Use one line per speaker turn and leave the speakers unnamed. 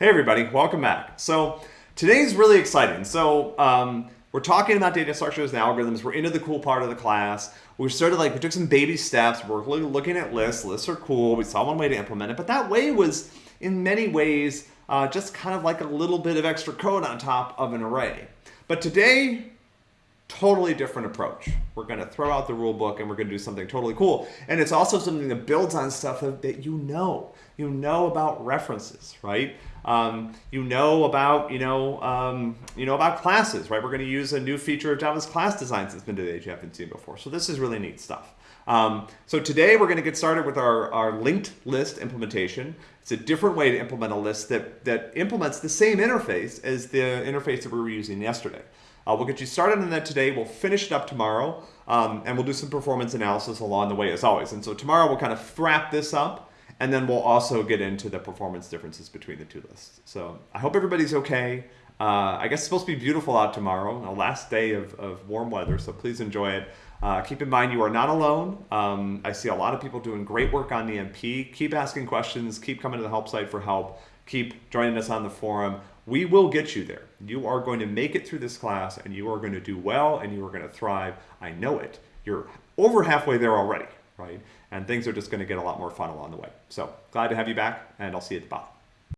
Hey everybody, welcome back. So today's really exciting. So um, we're talking about data structures and algorithms. We're into the cool part of the class. We started like, we took some baby steps. We're looking at lists. Lists are cool. We saw one way to implement it, but that way was in many ways uh, just kind of like a little bit of extra code on top of an array. But today, totally different approach. We're going to throw out the rule book and we're going to do something totally cool. And it's also something that builds on stuff that you know. You know about references, right? Um, you know about, you know, um, you know about classes, right? We're going to use a new feature of Java's class designs that's been that you haven't seen before. So this is really neat stuff. Um, so today we're going to get started with our, our linked list implementation. It's a different way to implement a list that, that implements the same interface as the interface that we were using yesterday. Uh, we'll get you started on that today. We'll finish it up tomorrow, um, and we'll do some performance analysis along the way as always. And so tomorrow we'll kind of wrap this up, and then we'll also get into the performance differences between the two lists. So I hope everybody's okay. Uh, I guess it's supposed to be beautiful out tomorrow, the last day of, of warm weather, so please enjoy it. Uh, keep in mind you are not alone. Um, I see a lot of people doing great work on the MP. Keep asking questions, keep coming to the help site for help, keep joining us on the forum. We will get you there. You are going to make it through this class and you are going to do well and you are going to thrive. I know it. You're over halfway there already, right? And things are just going to get a lot more fun along the way. So glad to have you back and I'll see you at the bottom.